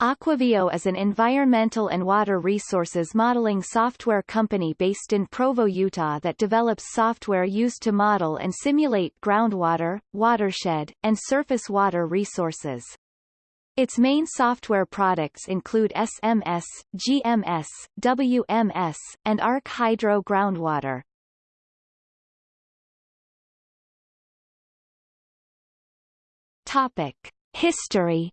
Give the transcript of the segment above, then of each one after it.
Aquaveo is an environmental and water resources modeling software company based in Provo, Utah that develops software used to model and simulate groundwater, watershed, and surface water resources. Its main software products include SMS, GMS, WMS, and Arc Hydro Groundwater. Topic. History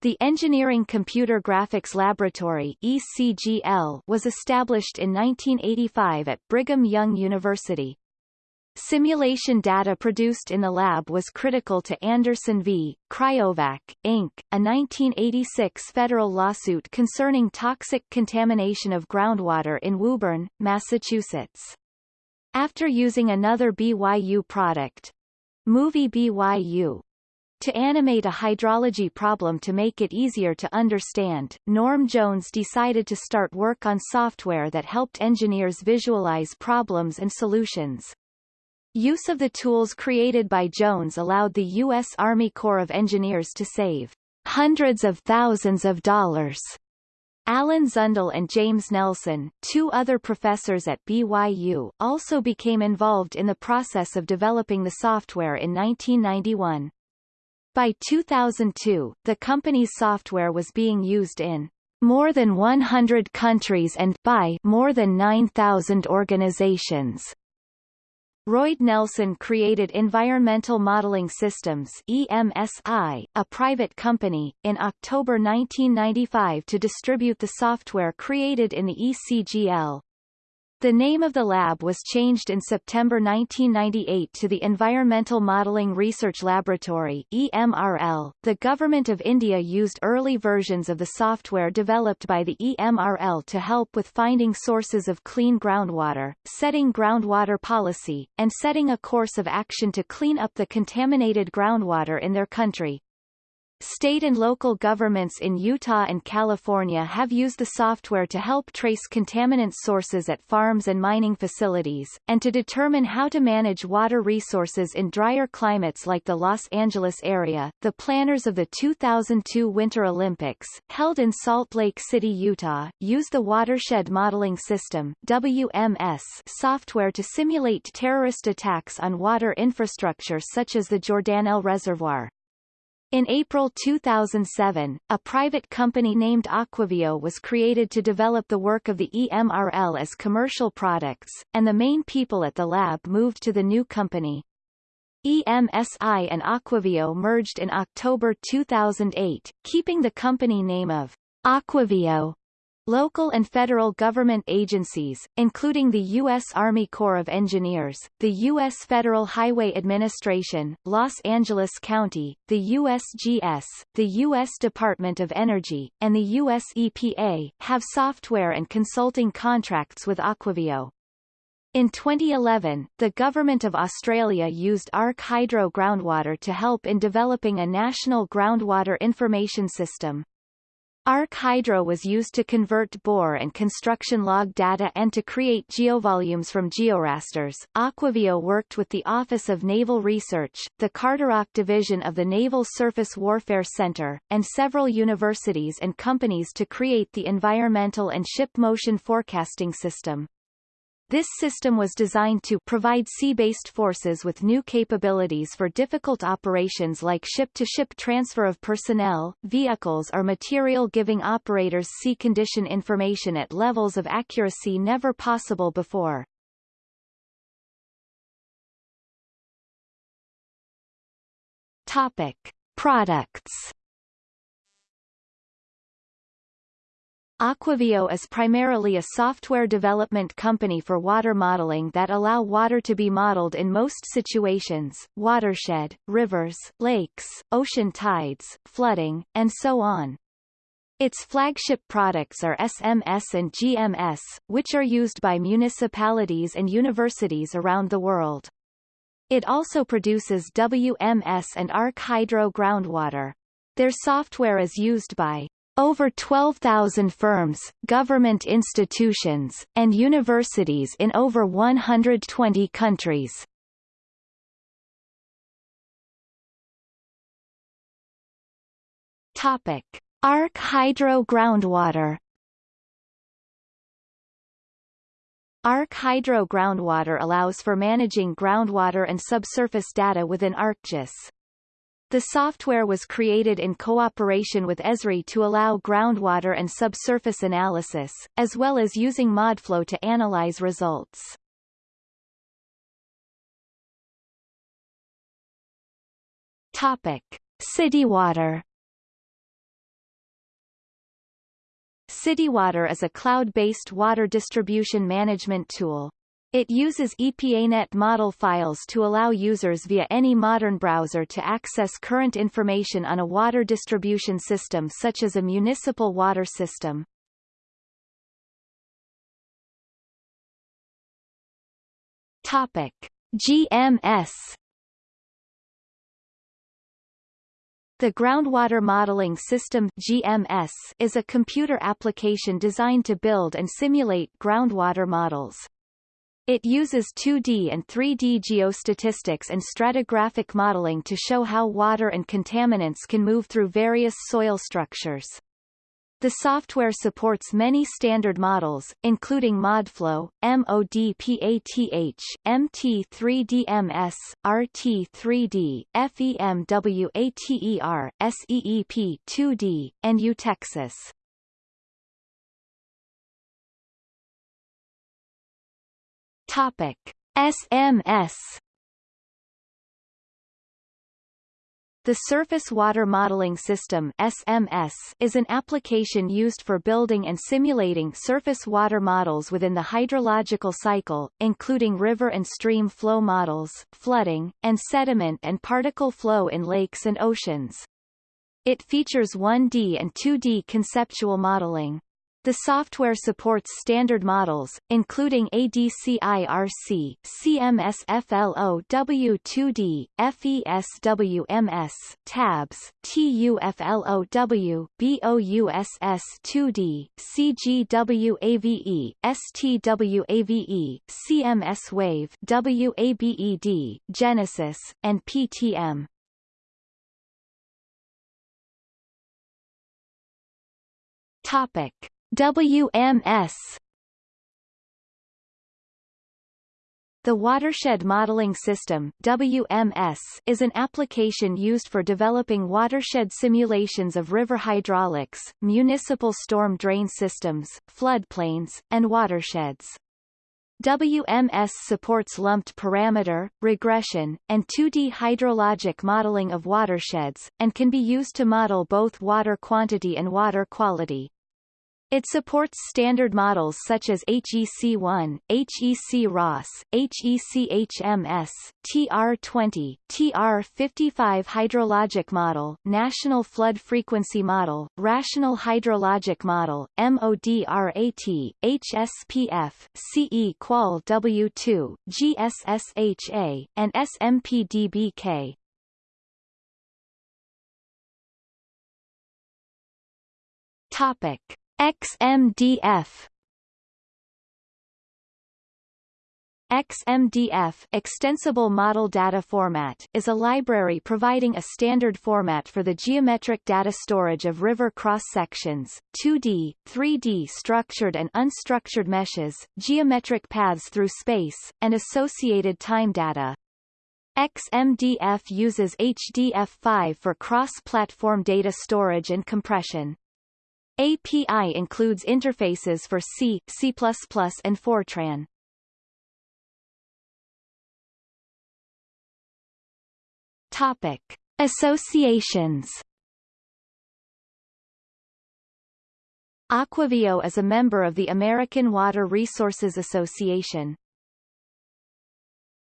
The Engineering Computer Graphics Laboratory ECGL was established in 1985 at Brigham Young University. Simulation data produced in the lab was critical to Anderson v. Cryovac, Inc., a 1986 federal lawsuit concerning toxic contamination of groundwater in Woburn, Massachusetts. After using another BYU product, Movie BYU, to animate a hydrology problem to make it easier to understand, Norm Jones decided to start work on software that helped engineers visualize problems and solutions. Use of the tools created by Jones allowed the U.S. Army Corps of Engineers to save hundreds of thousands of dollars. Alan Zundel and James Nelson, two other professors at BYU, also became involved in the process of developing the software in 1991. By 2002, the company's software was being used in more than 100 countries and by more than 9,000 organizations. Royd Nelson created Environmental Modeling Systems EMSI, a private company, in October 1995 to distribute the software created in the ECGL. The name of the lab was changed in September 1998 to the Environmental Modelling Research Laboratory EMRL. The Government of India used early versions of the software developed by the EMRL to help with finding sources of clean groundwater, setting groundwater policy, and setting a course of action to clean up the contaminated groundwater in their country. State and local governments in Utah and California have used the software to help trace contaminant sources at farms and mining facilities, and to determine how to manage water resources in drier climates like the Los Angeles area. The planners of the 2002 Winter Olympics, held in Salt Lake City, Utah, used the Watershed Modeling System WMS software to simulate terrorist attacks on water infrastructure such as the Jordanelle Reservoir. In April 2007, a private company named Aquaveo was created to develop the work of the EMRL as commercial products, and the main people at the lab moved to the new company. EMSI and Aquaveo merged in October 2008, keeping the company name of Aquaveo Local and federal government agencies, including the U.S. Army Corps of Engineers, the U.S. Federal Highway Administration, Los Angeles County, the USGS, the U.S. Department of Energy, and the U.S. EPA, have software and consulting contracts with Aquaveo. In 2011, the Government of Australia used Arc Hydro Groundwater to help in developing a national groundwater information system. Arc Hydro was used to convert bore and construction log data and to create geovolumes from georasters. Aquaveo worked with the Office of Naval Research, the Carderock Division of the Naval Surface Warfare Center, and several universities and companies to create the environmental and ship motion forecasting system. This system was designed to provide sea-based forces with new capabilities for difficult operations like ship-to-ship -ship transfer of personnel, vehicles or material giving operators sea condition information at levels of accuracy never possible before. Topic. Products Aquaveo is primarily a software development company for water modeling that allow water to be modeled in most situations, watershed, rivers, lakes, ocean tides, flooding, and so on. Its flagship products are SMS and GMS, which are used by municipalities and universities around the world. It also produces WMS and Arc Hydro groundwater. Their software is used by over 12,000 firms, government institutions, and universities in over 120 countries. Topic. Arc Hydro Groundwater Arc Hydro Groundwater allows for managing groundwater and subsurface data within ArcGIS. The software was created in cooperation with Esri to allow groundwater and subsurface analysis, as well as using ModFlow to analyze results. Topic. CityWater CityWater is a cloud-based water distribution management tool. It uses EPANet model files to allow users via any modern browser to access current information on a water distribution system such as a municipal water system. Topic. GMS The Groundwater Modeling System GMS is a computer application designed to build and simulate groundwater models. It uses 2D and 3D geostatistics and stratigraphic modeling to show how water and contaminants can move through various soil structures. The software supports many standard models, including ModFlow, MODPATH, MT3DMS, RT3D, FEMWATER, SEEP2D, and UTEXAS. Topic: SMS The Surface Water Modeling System SMS is an application used for building and simulating surface water models within the hydrological cycle, including river and stream flow models, flooding, and sediment and particle flow in lakes and oceans. It features 1D and 2D conceptual modeling. The software supports standard models, including ADCIRC, CMSFLO W2D, FESWMS, TABS, TUFLOW, BOUSS2D, CGWAVE, STWAVE, CMS Wave WABED, Genesis, and PTM. Topic. WMS The Watershed Modeling System WMS is an application used for developing watershed simulations of river hydraulics, municipal storm drain systems, floodplains, and watersheds. WMS supports lumped parameter, regression, and 2D hydrologic modeling of watersheds, and can be used to model both water quantity and water quality. It supports standard models such as HEC1, HEC-RAS, HEC-HMS, TR20, TR55 Hydrologic Model, National Flood Frequency Model, Rational Hydrologic Model, MODRAT, HSPF, CE Qual W2, GSSHA, and SMPDBK. Topic. XMDF XMDF Extensible Model Data Format is a library providing a standard format for the geometric data storage of river cross-sections, 2D, 3D structured and unstructured meshes, geometric paths through space, and associated time data. XMDF uses HDF5 for cross-platform data storage and compression. API includes interfaces for C, C++, and Fortran. Topic. Associations Aquaveo is a member of the American Water Resources Association.